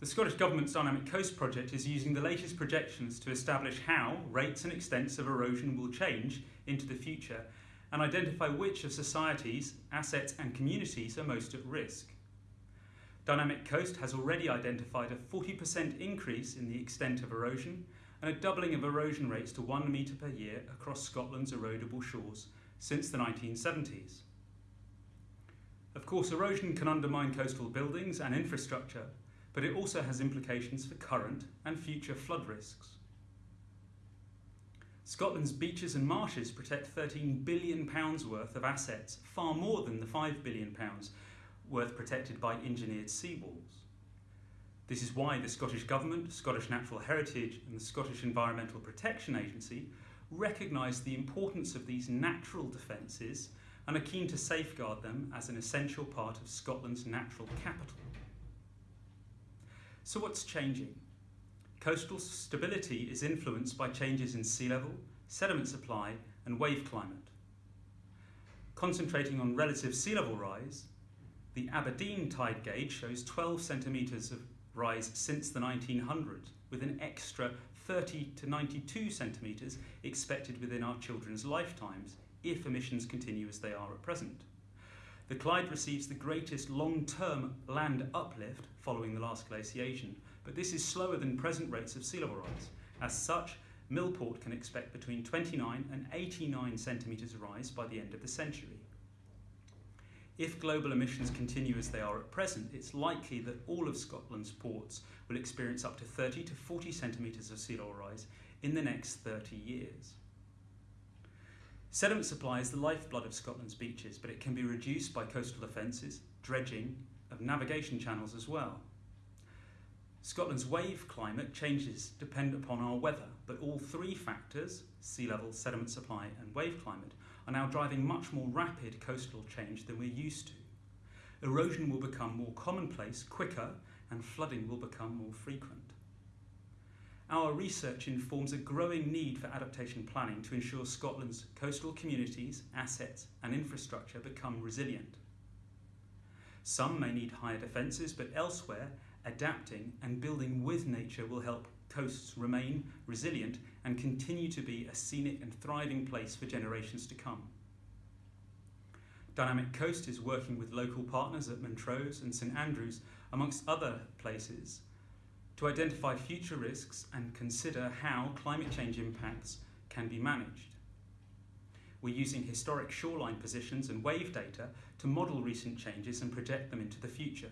The Scottish Government's Dynamic Coast project is using the latest projections to establish how rates and extents of erosion will change into the future and identify which of societies, assets and communities are most at risk. Dynamic Coast has already identified a 40% increase in the extent of erosion and a doubling of erosion rates to 1 metre per year across Scotland's erodible shores since the 1970s. Of course, erosion can undermine coastal buildings and infrastructure, but it also has implications for current and future flood risks. Scotland's beaches and marshes protect £13 billion worth of assets, far more than the £5 billion worth protected by engineered seawalls. This is why the Scottish Government, Scottish Natural Heritage and the Scottish Environmental Protection Agency recognise the importance of these natural defences and are keen to safeguard them as an essential part of Scotland's natural capital. So what's changing? Coastal stability is influenced by changes in sea level, sediment supply and wave climate. Concentrating on relative sea level rise, the Aberdeen tide gauge shows 12 centimetres of rise since the 1900s, with an extra 30 to 92 centimetres expected within our children's lifetimes if emissions continue as they are at present. The Clyde receives the greatest long-term land uplift following the last glaciation, but this is slower than present rates of sea level rise. As such, Millport can expect between 29 and 89 centimetres rise by the end of the century. If global emissions continue as they are at present, it's likely that all of Scotland's ports will experience up to 30 to 40 centimetres of sea level rise in the next 30 years. Sediment supply is the lifeblood of Scotland's beaches, but it can be reduced by coastal defences, dredging, of navigation channels as well. Scotland's wave climate changes depend upon our weather, but all three factors, sea level, sediment supply and wave climate, are now driving much more rapid coastal change than we're used to. Erosion will become more commonplace quicker and flooding will become more frequent. Our research informs a growing need for adaptation planning to ensure Scotland's coastal communities, assets and infrastructure become resilient. Some may need higher defences, but elsewhere, adapting and building with nature will help coasts remain resilient and continue to be a scenic and thriving place for generations to come. Dynamic Coast is working with local partners at Montrose and St Andrews, amongst other places, to identify future risks and consider how climate change impacts can be managed. We're using historic shoreline positions and wave data to model recent changes and project them into the future.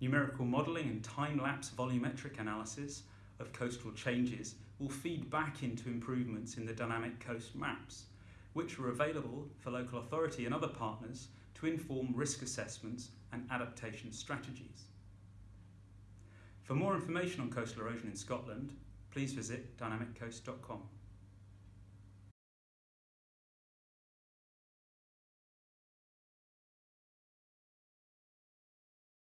Numerical modelling and time-lapse volumetric analysis of coastal changes will feed back into improvements in the dynamic coast maps, which are available for local authority and other partners to inform risk assessments and adaptation strategies. For more information on coastal erosion in Scotland, please visit dynamiccoast.com.